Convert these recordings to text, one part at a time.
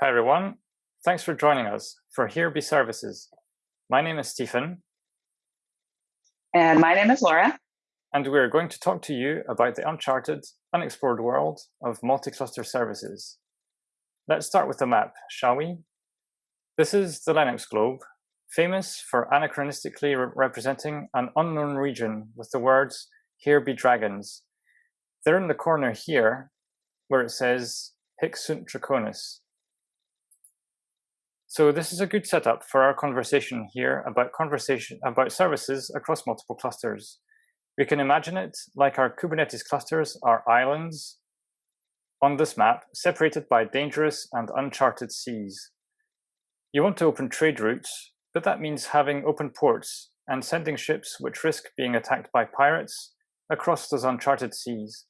Hi everyone, thanks for joining us for Here Be Services. My name is Stephen. And my name is Laura. And we're going to talk to you about the uncharted, unexplored world of multi-cluster services. Let's start with the map, shall we? This is the Lenox globe, famous for anachronistically re representing an unknown region with the words, here be dragons. They're in the corner here, where it says, Hic sunt dracones. So this is a good setup for our conversation here about conversation about services across multiple clusters. We can imagine it like our Kubernetes clusters are islands on this map, separated by dangerous and uncharted seas. You want to open trade routes, but that means having open ports and sending ships which risk being attacked by pirates across those uncharted seas.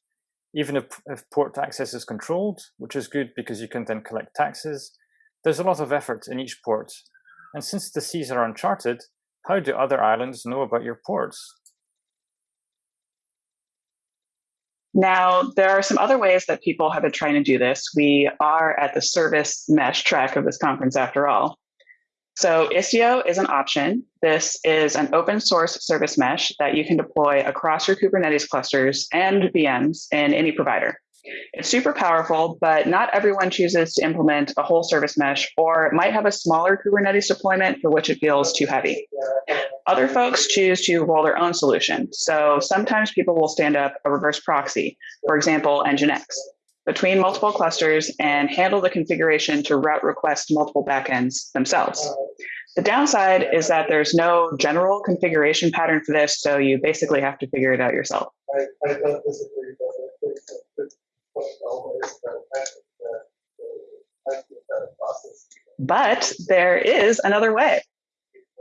Even if, if port access is controlled, which is good because you can then collect taxes, there's a lot of effort in each port. And since the seas are uncharted, how do other islands know about your ports? Now, there are some other ways that people have been trying to do this. We are at the service mesh track of this conference after all. So Istio is an option. This is an open source service mesh that you can deploy across your Kubernetes clusters and VMs in any provider. It's super powerful, but not everyone chooses to implement a whole service mesh or might have a smaller Kubernetes deployment for which it feels too heavy. Other folks choose to roll their own solution. So sometimes people will stand up a reverse proxy, for example, Nginx between multiple clusters and handle the configuration to route requests to multiple backends themselves. The downside is that there's no general configuration pattern for this, so you basically have to figure it out yourself. But there is another way.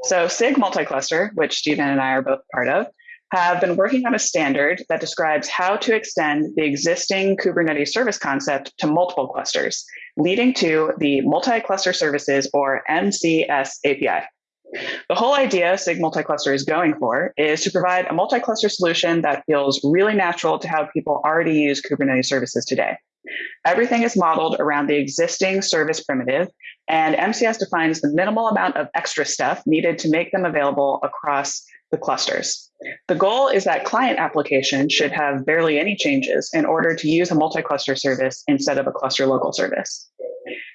So SIG multi-cluster, which Stephen and I are both part of, have been working on a standard that describes how to extend the existing Kubernetes service concept to multiple clusters, leading to the multi-cluster services or MCS API. The whole idea SIG multi-cluster is going for is to provide a multi-cluster solution that feels really natural to how people already use Kubernetes services today. Everything is modeled around the existing service primitive, and MCS defines the minimal amount of extra stuff needed to make them available across the clusters. The goal is that client applications should have barely any changes in order to use a multi-cluster service instead of a cluster local service.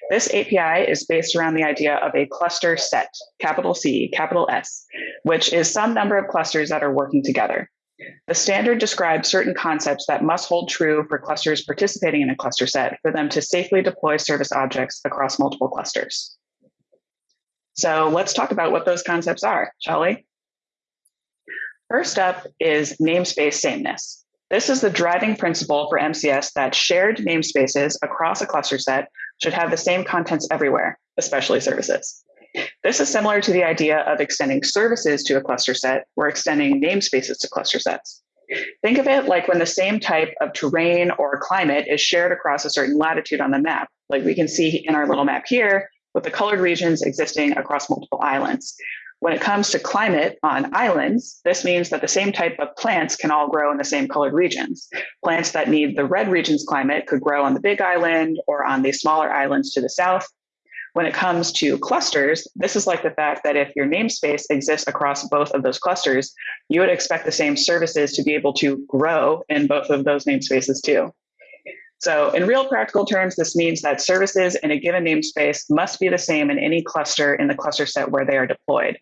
This API is based around the idea of a cluster set, capital C, capital S, which is some number of clusters that are working together. The standard describes certain concepts that must hold true for clusters participating in a cluster set for them to safely deploy service objects across multiple clusters. So let's talk about what those concepts are, shall we? First up is namespace sameness. This is the driving principle for MCS that shared namespaces across a cluster set should have the same contents everywhere, especially services. This is similar to the idea of extending services to a cluster set or extending namespaces to cluster sets. Think of it like when the same type of terrain or climate is shared across a certain latitude on the map, like we can see in our little map here, with the colored regions existing across multiple islands. When it comes to climate on islands, this means that the same type of plants can all grow in the same colored regions. Plants that need the red region's climate could grow on the big island or on the smaller islands to the south. When it comes to clusters, this is like the fact that if your namespace exists across both of those clusters, you would expect the same services to be able to grow in both of those namespaces too. So in real practical terms, this means that services in a given namespace must be the same in any cluster in the cluster set where they are deployed.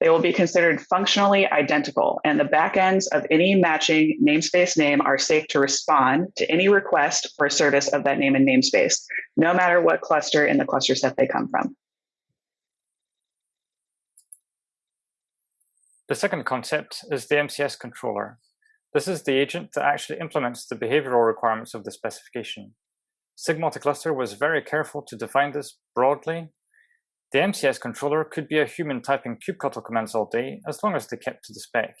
They will be considered functionally identical, and the backends of any matching namespace name are safe to respond to any request for a service of that name and namespace, no matter what cluster in the cluster set they come from. The second concept is the MCS controller. This is the agent that actually implements the behavioral requirements of the specification. SIG multi-cluster was very careful to define this broadly the MCS controller could be a human typing kubectl commands all day, as long as they kept to the spec.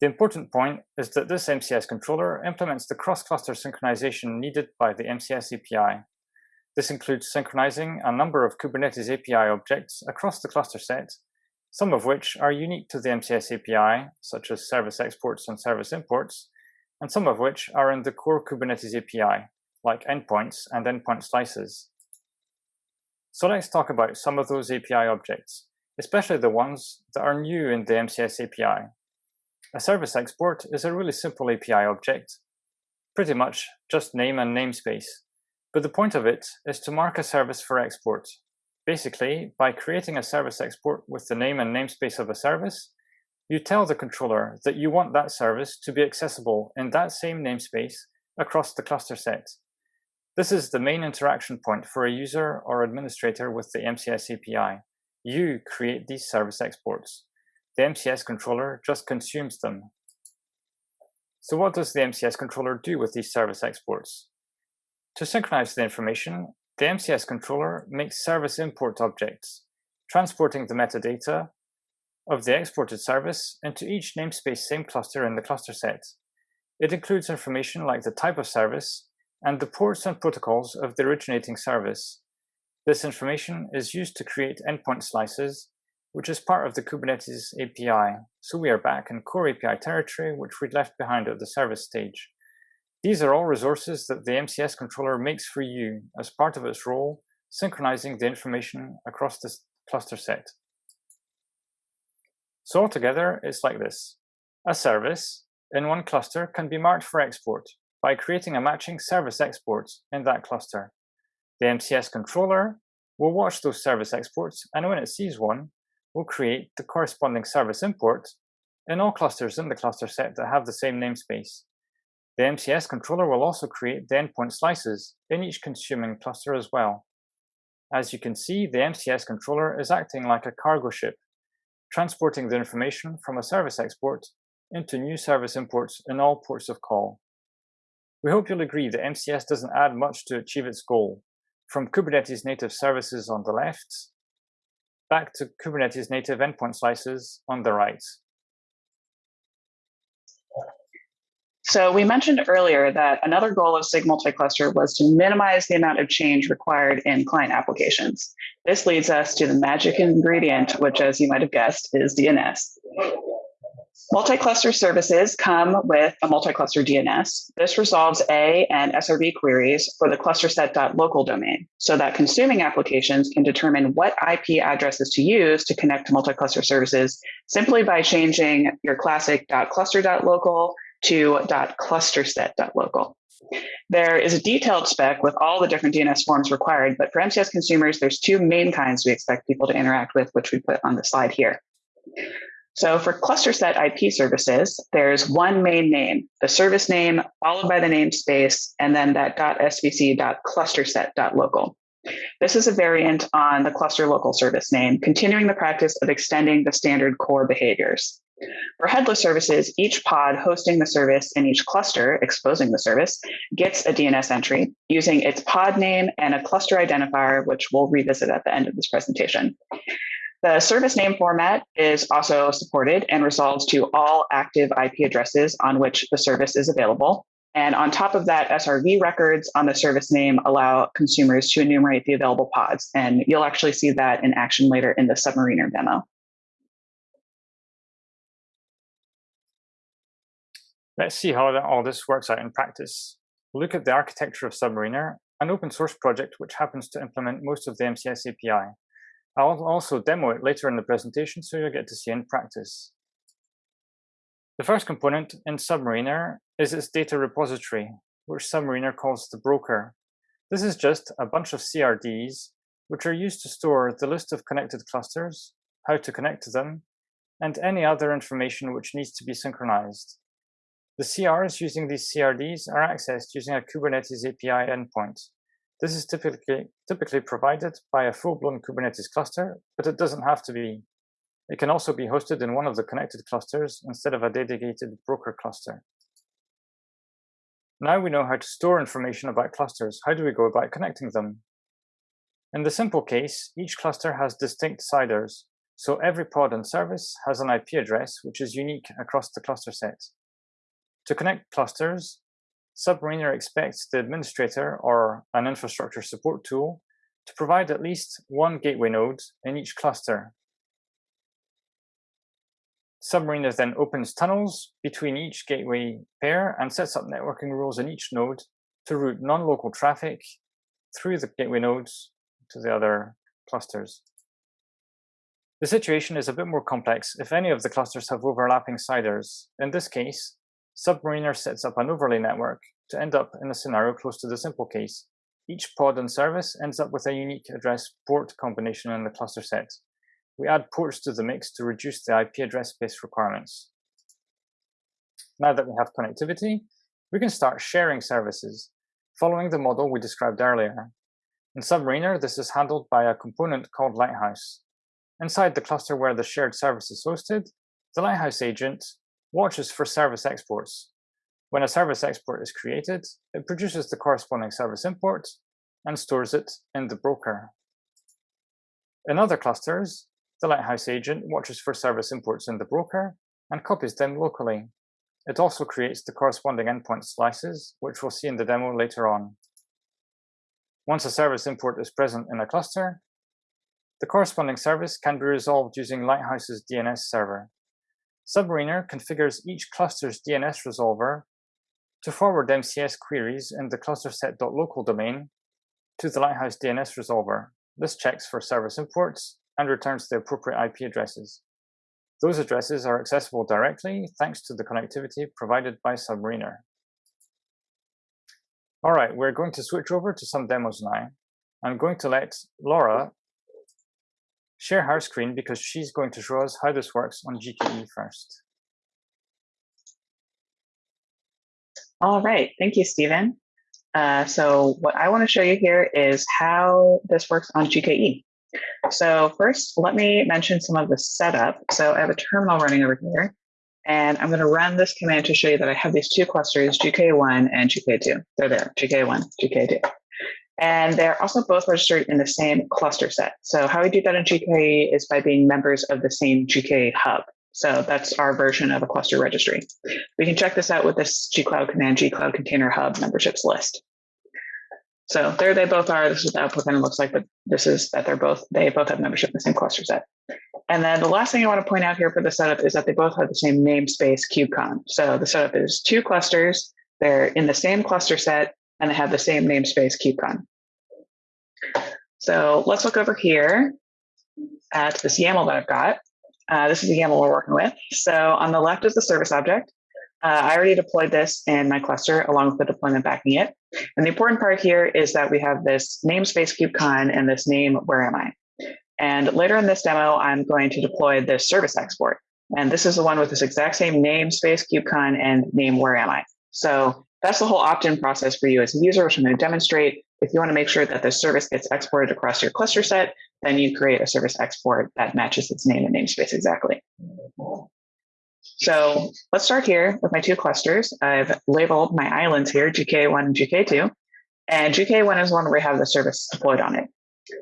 The important point is that this MCS controller implements the cross-cluster synchronization needed by the MCS API. This includes synchronizing a number of Kubernetes API objects across the cluster set, some of which are unique to the MCS API, such as service exports and service imports, and some of which are in the core Kubernetes API, like endpoints and endpoint slices. So let's talk about some of those API objects, especially the ones that are new in the MCS API. A service export is a really simple API object, pretty much just name and namespace. But the point of it is to mark a service for export. Basically, by creating a service export with the name and namespace of a service, you tell the controller that you want that service to be accessible in that same namespace across the cluster set. This is the main interaction point for a user or administrator with the MCS API. You create these service exports. The MCS controller just consumes them. So what does the MCS controller do with these service exports? To synchronize the information, the MCS controller makes service import objects, transporting the metadata of the exported service into each namespace same cluster in the cluster set. It includes information like the type of service and the ports and protocols of the originating service. This information is used to create endpoint slices, which is part of the Kubernetes API. So we are back in core API territory, which we left behind at the service stage. These are all resources that the MCS controller makes for you as part of its role, synchronizing the information across this cluster set. So altogether, it's like this. A service in one cluster can be marked for export by creating a matching service export in that cluster. The MCS controller will watch those service exports, and when it sees one, will create the corresponding service import in all clusters in the cluster set that have the same namespace. The MCS controller will also create the endpoint slices in each consuming cluster as well. As you can see, the MCS controller is acting like a cargo ship, transporting the information from a service export into new service imports in all ports of call. We hope you'll agree that MCS doesn't add much to achieve its goal, from Kubernetes native services on the left, back to Kubernetes native endpoint slices on the right. So we mentioned earlier that another goal of SIG multi-cluster was to minimize the amount of change required in client applications. This leads us to the magic ingredient, which as you might have guessed is DNS. Multi-cluster services come with a multi-cluster DNS. This resolves A and SRV queries for the clusterset.local domain so that consuming applications can determine what IP addresses to use to connect to multi-cluster services simply by changing your classic .cluster.local to .clusterset.local. There is a detailed spec with all the different DNS forms required, but for MCS consumers, there's two main kinds we expect people to interact with, which we put on the slide here. So for cluster set IP services, there's one main name, the service name followed by the namespace, and then that .svc.clusterset.local. This is a variant on the cluster local service name, continuing the practice of extending the standard core behaviors. For headless services, each pod hosting the service in each cluster, exposing the service, gets a DNS entry using its pod name and a cluster identifier, which we'll revisit at the end of this presentation. The service name format is also supported and resolves to all active IP addresses on which the service is available. And on top of that, SRV records on the service name allow consumers to enumerate the available pods. And you'll actually see that in action later in the Submariner demo. Let's see how all this works out in practice. Look at the architecture of Submariner, an open source project which happens to implement most of the MCS API. I'll also demo it later in the presentation so you'll get to see in practice. The first component in Submariner is its data repository, which Submariner calls the broker. This is just a bunch of CRDs, which are used to store the list of connected clusters, how to connect to them, and any other information which needs to be synchronized. The CRs using these CRDs are accessed using a Kubernetes API endpoint. This is typically, typically provided by a full-blown Kubernetes cluster, but it doesn't have to be. It can also be hosted in one of the connected clusters instead of a dedicated broker cluster. Now we know how to store information about clusters. How do we go about connecting them? In the simple case, each cluster has distinct CIDRs, so every pod and service has an IP address which is unique across the cluster set. To connect clusters, Submariner expects the administrator or an infrastructure support tool to provide at least one gateway node in each cluster. Submariner then opens tunnels between each gateway pair and sets up networking rules in each node to route non-local traffic through the gateway nodes to the other clusters. The situation is a bit more complex if any of the clusters have overlapping CIDRs. In this case, Submariner sets up an overlay network to end up in a scenario close to the simple case. Each pod and service ends up with a unique address port combination in the cluster set. We add ports to the mix to reduce the IP address space requirements. Now that we have connectivity, we can start sharing services, following the model we described earlier. In Submariner, this is handled by a component called Lighthouse. Inside the cluster where the shared service is hosted, the Lighthouse agent watches for service exports. When a service export is created, it produces the corresponding service import and stores it in the broker. In other clusters, the Lighthouse agent watches for service imports in the broker and copies them locally. It also creates the corresponding endpoint slices, which we'll see in the demo later on. Once a service import is present in a cluster, the corresponding service can be resolved using Lighthouse's DNS server. Submariner configures each cluster's DNS resolver to forward MCS queries in the clusterset.local domain to the Lighthouse DNS resolver. This checks for service imports and returns the appropriate IP addresses. Those addresses are accessible directly thanks to the connectivity provided by Submariner. All right, we're going to switch over to some demos now. I'm going to let Laura share her screen because she's going to show us how this works on GKE first. All right, thank you, Stephen. Uh, so what I want to show you here is how this works on GKE. So first, let me mention some of the setup. So I have a terminal running over here, and I'm going to run this command to show you that I have these two clusters, GK1 and GK2. They're there, GK1, GK2. And they're also both registered in the same cluster set. So how we do that in GKE is by being members of the same GKE hub. So that's our version of a cluster registry. We can check this out with this gcloud command, gcloud container hub memberships list. So there they both are. This is what the output kind of looks like, but this is that they're both, they both have membership in the same cluster set. And then the last thing I want to point out here for the setup is that they both have the same namespace KubeCon. So the setup is two clusters. They're in the same cluster set and they have the same namespace KubeCon. So let's look over here at this YAML that I've got. Uh, this is the YAML we're working with. So on the left is the service object. Uh, I already deployed this in my cluster along with the deployment backing it. And the important part here is that we have this namespace KubeCon and this name, where am I? And later in this demo, I'm going to deploy this service export. And this is the one with this exact same namespace KubeCon and name, where am I? So that's the whole opt-in process for you as a user, which I'm going to demonstrate. If you want to make sure that the service gets exported across your cluster set, then you create a service export that matches its name and namespace exactly. So let's start here with my two clusters. I've labeled my islands here, GK1 and GK2. And GK1 is one where we have the service deployed on it.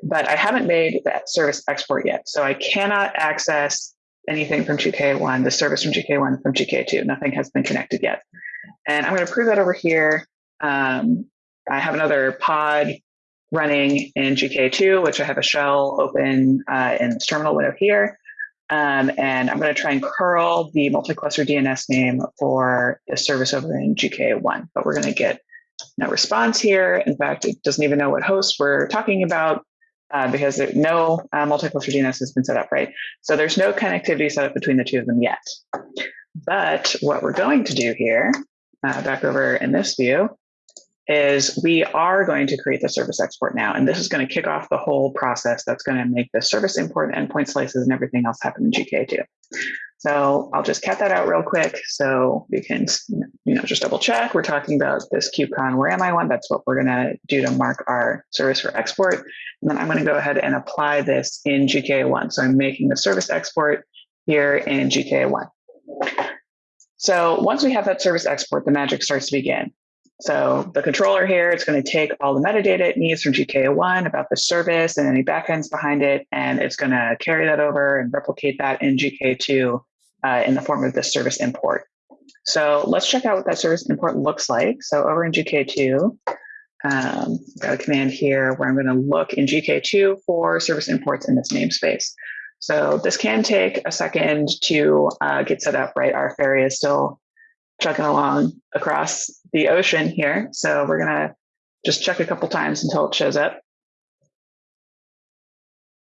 But I haven't made that service export yet. So I cannot access anything from GK1, the service from GK1 from GK2. Nothing has been connected yet. And I'm going to prove that over here. Um, I have another pod running in GK2, which I have a shell open uh, in this terminal window here. Um, and I'm going to try and curl the multi-cluster DNS name for the service over in GK1, but we're going to get no response here. In fact, it doesn't even know what host we're talking about uh, because there, no uh, multi-cluster DNS has been set up, right? So there's no connectivity set up between the two of them yet. But what we're going to do here, uh, back over in this view, is we are going to create the service export now. And this is going to kick off the whole process that's going to make the service import endpoint slices and everything else happen in GK2. So I'll just cut that out real quick so we can you know, just double check. We're talking about this KubeCon where am I one? That's what we're going to do to mark our service for export. And then I'm going to go ahead and apply this in GK1. So I'm making the service export here in GK1. So once we have that service export, the magic starts to begin. So the controller here, it's going to take all the metadata it needs from GK1 about the service and any backends behind it, and it's going to carry that over and replicate that in GK2 uh, in the form of this service import. So let's check out what that service import looks like. So over in GK2, um, got a command here where I'm going to look in GK2 for service imports in this namespace. So this can take a second to uh, get set up, right? Our ferry is still chugging along across the ocean here. So we're going to just check a couple times until it shows up.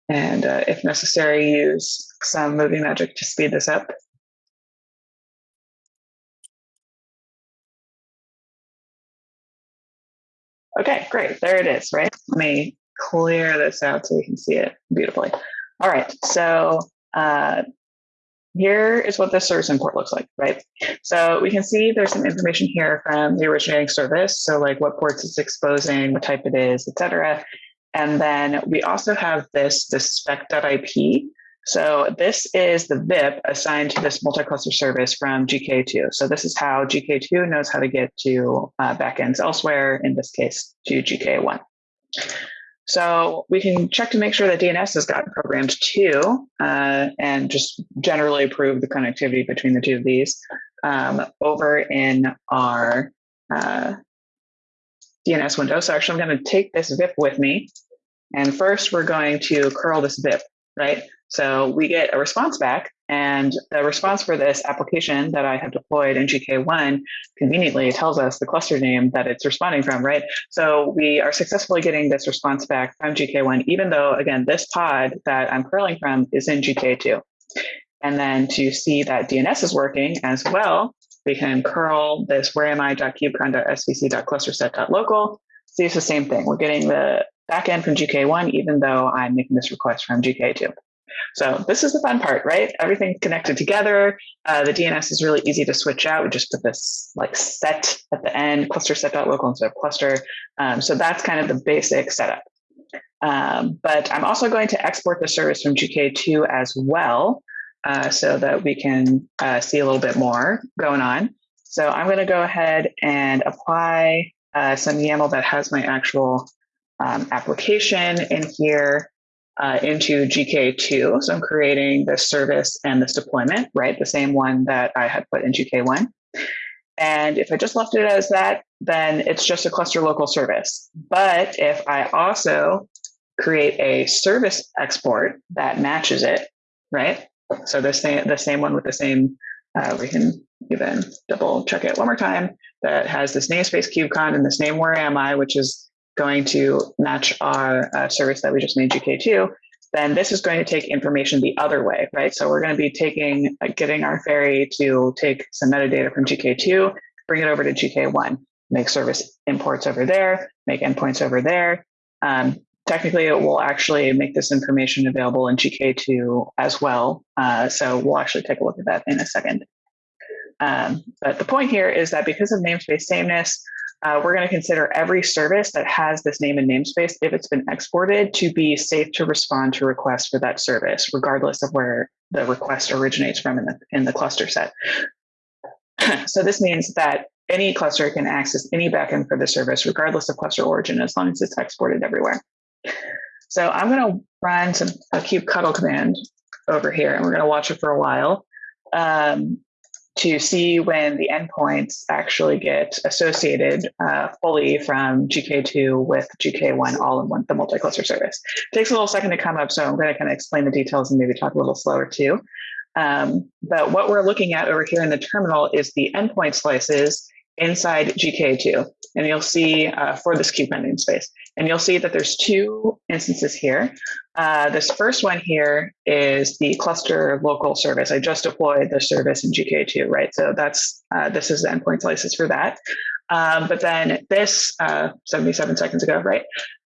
and uh, if necessary, use some movie magic to speed this up. Okay, great. There it is, right? Let me clear this out so we can see it beautifully. All right, so uh, here is what the service import looks like, right? So we can see there's some information here from the originating service. So like what ports it's exposing, what type it is, et cetera. And then we also have this, this spec.ip. So this is the VIP assigned to this multi-cluster service from GK2. So this is how GK2 knows how to get to uh, backends elsewhere, in this case, to GK1. So we can check to make sure that DNS has gotten programmed too, uh, and just generally prove the connectivity between the two of these um, over in our uh, DNS window. So actually, I'm going to take this VIP with me, and first we're going to curl this VIP, right? So we get a response back, and the response for this application that I have deployed in GK1 conveniently tells us the cluster name that it's responding from, right? So we are successfully getting this response back from GK1, even though, again, this pod that I'm curling from is in GK2. And then to see that DNS is working as well, we can curl this where am I.kubecon.svc.clusterset.local. See, it's the same thing. We're getting the backend from GK1, even though I'm making this request from GK2. So this is the fun part, right? Everything's connected together. Uh, the DNS is really easy to switch out. We just put this like set at the end, cluster set.local instead of cluster. Um, so that's kind of the basic setup. Um, but I'm also going to export the service from GK2 as well, uh, so that we can uh, see a little bit more going on. So I'm going to go ahead and apply uh, some YAML that has my actual um, application in here uh, into GK2. So I'm creating this service and this deployment, right? The same one that I had put in GK1. And if I just left it as that, then it's just a cluster local service. But if I also create a service export that matches it, right? So the same, the same one with the same, uh, we can even double check it one more time, that has this namespace KubeCon and this name where am I, which is going to match our uh, service that we just made GK2, then this is going to take information the other way, right? So we're going to be taking, getting our ferry to take some metadata from GK2, bring it over to GK1, make service imports over there, make endpoints over there. Um, technically, it will actually make this information available in GK2 as well. Uh, so we'll actually take a look at that in a second. Um, but the point here is that because of namespace sameness, uh, we're going to consider every service that has this name and namespace, if it's been exported, to be safe to respond to requests for that service, regardless of where the request originates from in the, in the cluster set. so this means that any cluster can access any backend for the service, regardless of cluster origin, as long as it's exported everywhere. So I'm going to run some a kubectl command over here, and we're going to watch it for a while. Um, to see when the endpoints actually get associated uh, fully from GK2 with GK1 all in one, the multi-cluster service. It takes a little second to come up, so I'm going to kind of explain the details and maybe talk a little slower too. Um, but what we're looking at over here in the terminal is the endpoint slices inside GK2. And you'll see uh, for this kube namespace. And you'll see that there's two instances here. Uh, this first one here is the cluster local service. I just deployed the service in GK2, right? So that's uh, this is the endpoint slices for that. Um, but then this uh, 77 seconds ago, right?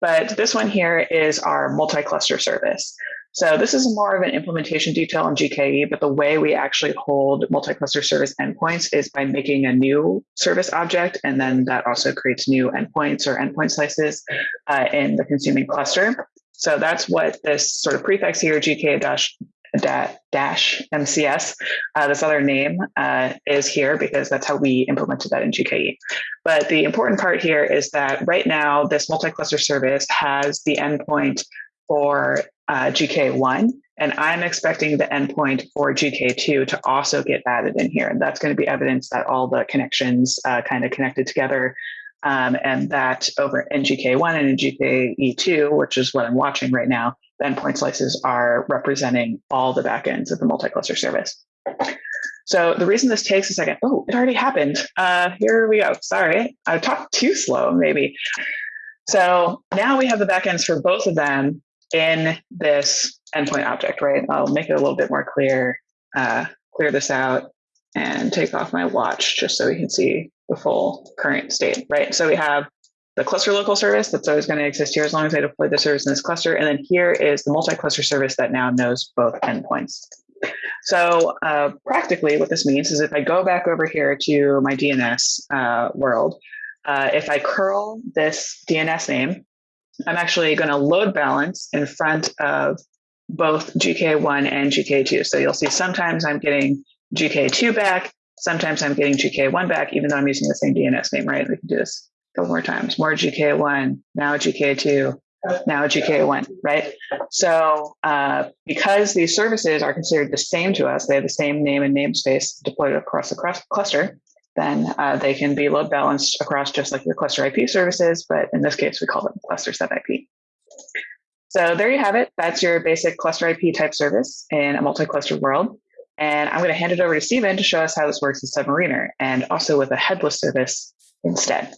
But this one here is our multi-cluster service. So this is more of an implementation detail in GKE, but the way we actually hold multi-cluster service endpoints is by making a new service object, and then that also creates new endpoints or endpoint slices uh, in the consuming cluster. So that's what this sort of prefix here, GK dash dash MCS, uh, this other name uh, is here because that's how we implemented that in GKE. But the important part here is that right now, this multi-cluster service has the endpoint for uh, GK1, and I'm expecting the endpoint for GK2 to also get added in here. And that's going to be evidence that all the connections uh, kind of connected together. Um, and that over in GK1 and in GKE2, which is what I'm watching right now, the endpoint slices are representing all the backends of the multi-cluster service. So the reason this takes a second, oh, it already happened. Uh, here we go. Sorry, I talked too slow, maybe. So now we have the backends for both of them in this endpoint object, right? I'll make it a little bit more clear, uh, clear this out and take off my watch just so we can see the full current state, right? So we have the cluster local service that's always going to exist here as long as I deploy the service in this cluster. And then here is the multi-cluster service that now knows both endpoints. So uh, practically what this means is if I go back over here to my DNS uh, world, uh, if I curl this DNS name, I'm actually going to load balance in front of both GK1 and GK2. So you'll see sometimes I'm getting GK2 back, sometimes I'm getting GK1 back, even though I'm using the same DNS name, right? We can do this a couple more times. More GK1, now GK2, now GK1, right? So uh, because these services are considered the same to us, they have the same name and namespace deployed across the cluster, then uh, they can be load balanced across just like your cluster IP services, but in this case, we call them cluster sub IP. So there you have it. That's your basic cluster IP type service in a multi-cluster world. And I'm going to hand it over to Stephen to show us how this works in Submariner and also with a headless service instead.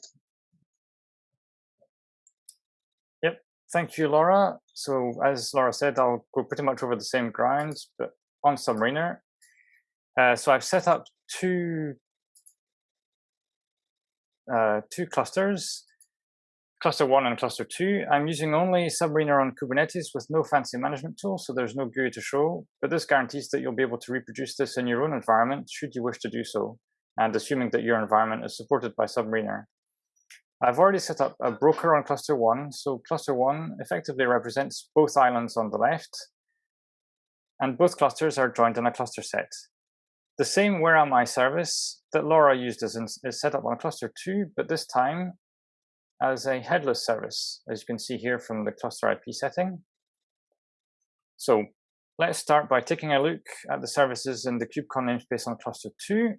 Yep. Thank you, Laura. So as Laura said, I'll go pretty much over the same grounds, but on Submariner. Uh, so I've set up two uh, two clusters, cluster one and cluster two. I'm using only Submariner on Kubernetes with no fancy management tool, so there's no GUI to show, but this guarantees that you'll be able to reproduce this in your own environment should you wish to do so, and assuming that your environment is supported by Submariner. I've already set up a broker on cluster one, so cluster one effectively represents both islands on the left, and both clusters are joined in a cluster set. The same where am I service that Laura used is, in, is set up on cluster 2, but this time as a headless service, as you can see here from the cluster IP setting. So let's start by taking a look at the services in the KubeCon namespace on cluster 2.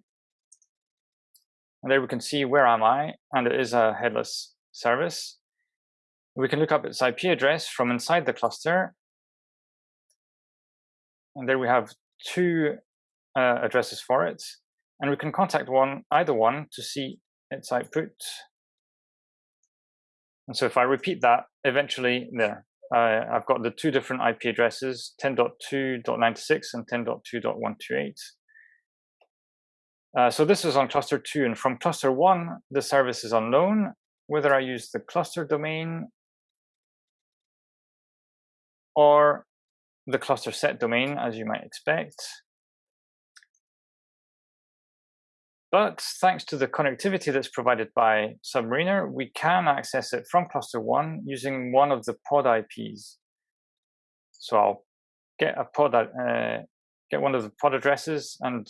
And there we can see where am I, and it is a headless service. We can look up its IP address from inside the cluster. And there we have two uh, addresses for it. And we can contact one, either one to see its output. And so if I repeat that, eventually there, uh, I've got the two different IP addresses, 10.2.96 and 10.2.128. Uh, so this is on cluster two, and from cluster one, the service is unknown, whether I use the cluster domain or the cluster set domain, as you might expect. But thanks to the connectivity that's provided by Submariner, we can access it from cluster one using one of the pod IPs. So I'll get a pod, uh, get one of the pod addresses and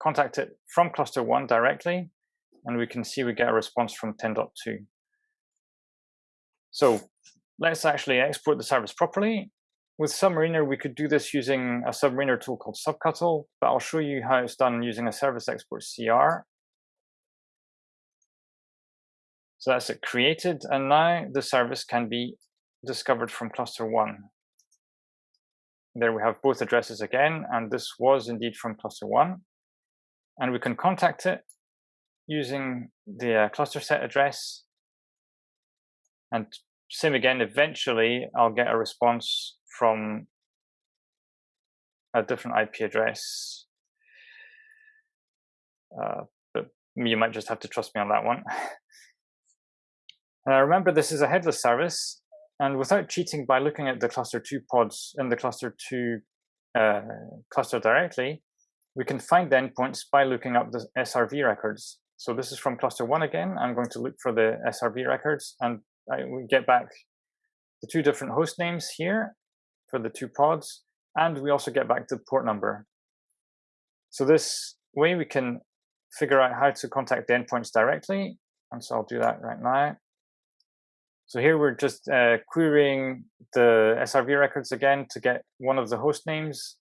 contact it from cluster one directly, and we can see we get a response from 10.2. So let's actually export the service properly. With Submariner, we could do this using a Submariner tool called subctl, but I'll show you how it's done using a service export CR. So that's it created, and now the service can be discovered from cluster one. There we have both addresses again, and this was indeed from cluster one. And we can contact it using the uh, cluster set address. And same again, eventually I'll get a response from a different IP address. Uh, but you might just have to trust me on that one. Uh, remember, this is a headless service, and without cheating by looking at the cluster 2 pods in the cluster 2 uh, cluster directly, we can find the endpoints by looking up the SRV records. So this is from cluster 1 again. I'm going to look for the SRV records, and I, we get back the two different host names here for the two pods, and we also get back the port number. So this way we can figure out how to contact the endpoints directly, and so I'll do that right now. So here we're just uh, querying the SRV records again to get one of the host names.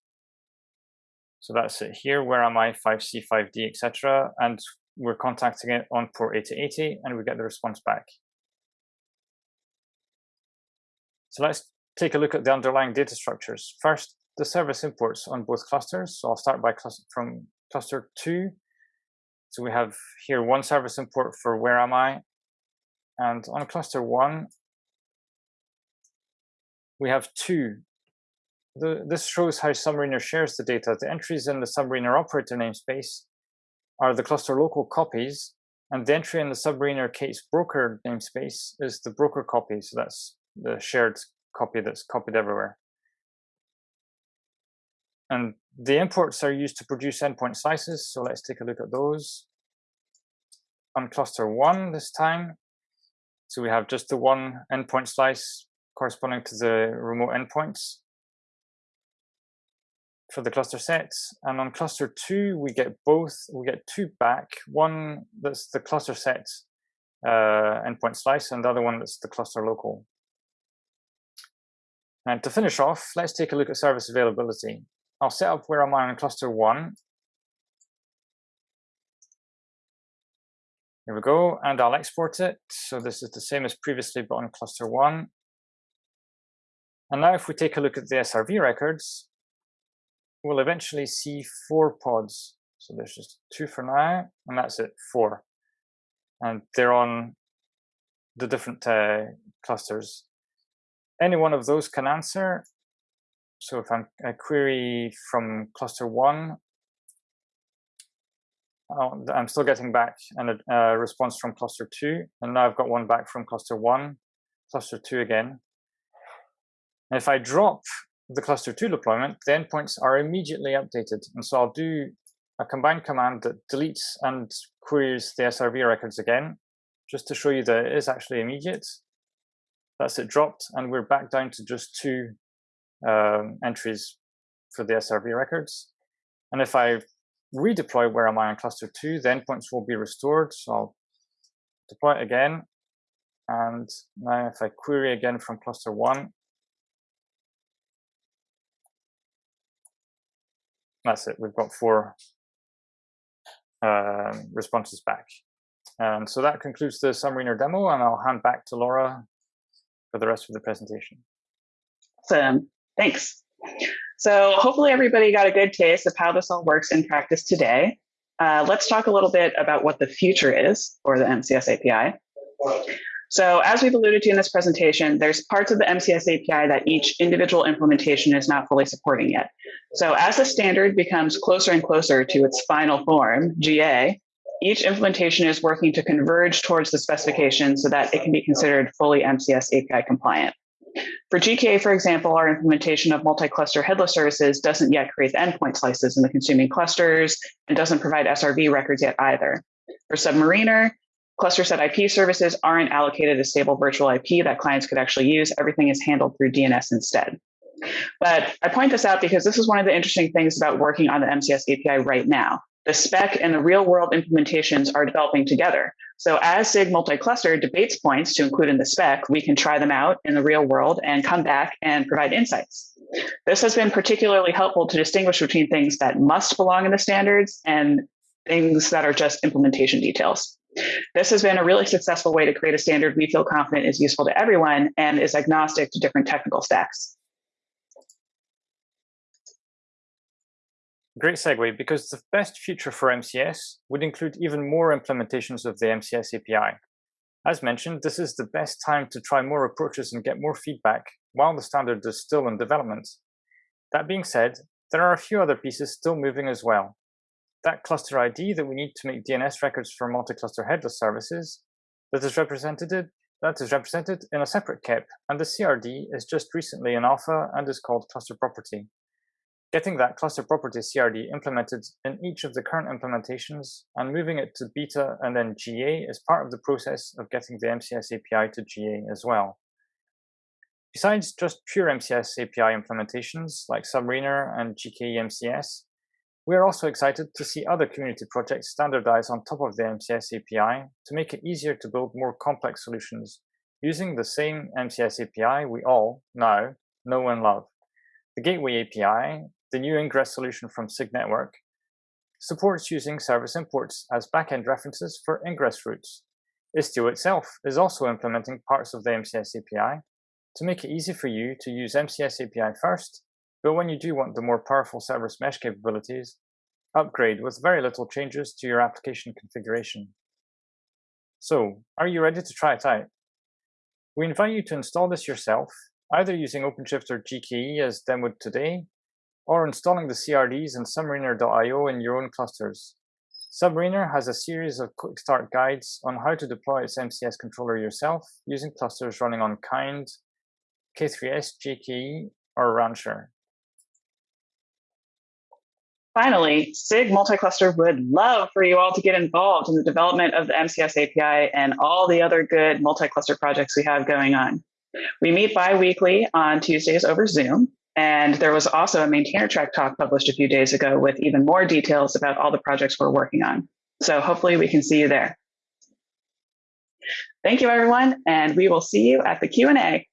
So that's it here, where am I, 5C, 5D, etc. And we're contacting it on port 8080 and we get the response back. So let's take a look at the underlying data structures. First, the service imports on both clusters. So I'll start by cluster from cluster two. So we have here one service import for where am I, and on cluster one, we have two. The, this shows how Submariner shares the data. The entries in the Submariner operator namespace are the cluster local copies, and the entry in the Submariner k8s broker namespace is the broker copy. So that's the shared copy that's copied everywhere. And the imports are used to produce endpoint slices. So let's take a look at those. On cluster one this time, so we have just the one endpoint slice corresponding to the remote endpoints for the cluster sets. And on cluster two, we get both, we get two back. One that's the cluster set uh, endpoint slice and the other one that's the cluster local. And to finish off, let's take a look at service availability. I'll set up where I'm on cluster one. Here we go, and I'll export it. So this is the same as previously, but on cluster one. And now if we take a look at the SRV records, we'll eventually see four pods. So there's just two for now, and that's it, four. And they're on the different uh, clusters. Any one of those can answer. So if I'm a query from cluster one, oh, I'm still getting back a, a response from cluster two, and now I've got one back from cluster one, cluster two again. And if I drop the cluster two deployment, the endpoints are immediately updated. And so I'll do a combined command that deletes and queries the SRV records again, just to show you that it is actually immediate. That's it dropped, and we're back down to just two um, entries for the SRV records. And if I redeploy where am I on cluster two, the endpoints will be restored. So I'll deploy it again. And now if I query again from cluster one, that's it. We've got four uh, responses back. And so that concludes the Submariner demo, and I'll hand back to Laura for the rest of the presentation. Awesome. Thanks. So hopefully everybody got a good taste of how this all works in practice today. Uh, let's talk a little bit about what the future is for the MCS API. So as we've alluded to in this presentation, there's parts of the MCS API that each individual implementation is not fully supporting yet. So as the standard becomes closer and closer to its final form, GA, each implementation is working to converge towards the specification so that it can be considered fully MCS API compliant. For GKE, for example, our implementation of multi-cluster headless services doesn't yet create the endpoint slices in the consuming clusters and doesn't provide SRV records yet either. For Submariner, cluster set IP services aren't allocated a stable virtual IP that clients could actually use. Everything is handled through DNS instead. But I point this out because this is one of the interesting things about working on the MCS API right now. The spec and the real world implementations are developing together. So as SIG multi-cluster debates points to include in the spec, we can try them out in the real world and come back and provide insights. This has been particularly helpful to distinguish between things that must belong in the standards and things that are just implementation details. This has been a really successful way to create a standard we feel confident is useful to everyone and is agnostic to different technical stacks. Great segue, because the best future for MCS would include even more implementations of the MCS API. As mentioned, this is the best time to try more approaches and get more feedback while the standard is still in development. That being said, there are a few other pieces still moving as well. That cluster ID that we need to make DNS records for multi-cluster headless services that is represented that is represented in a separate KEP, and the CRD is just recently in alpha and is called cluster property. Getting that cluster property CRD implemented in each of the current implementations and moving it to beta and then GA is part of the process of getting the MCS API to GA as well. Besides just pure MCS API implementations like Submariner and GKE MCS, we are also excited to see other community projects standardize on top of the MCS API to make it easier to build more complex solutions using the same MCS API we all, now, know and love. The Gateway API the new ingress solution from SIG Network supports using service imports as backend references for ingress routes. Istio itself is also implementing parts of the MCS API to make it easy for you to use MCS API first, but when you do want the more powerful service mesh capabilities, upgrade with very little changes to your application configuration. So, are you ready to try it out? We invite you to install this yourself either using OpenShift or GKE as demoed today, or installing the CRDs and submariner.io in your own clusters. Submariner has a series of quick start guides on how to deploy its MCS controller yourself using clusters running on Kind, K3S, GKE, or Rancher. Finally, SIG Multicluster would love for you all to get involved in the development of the MCS API and all the other good multi-cluster projects we have going on. We meet bi-weekly on Tuesdays over Zoom, and there was also a maintainer track talk published a few days ago with even more details about all the projects we're working on. So hopefully we can see you there. Thank you, everyone, and we will see you at the Q&A.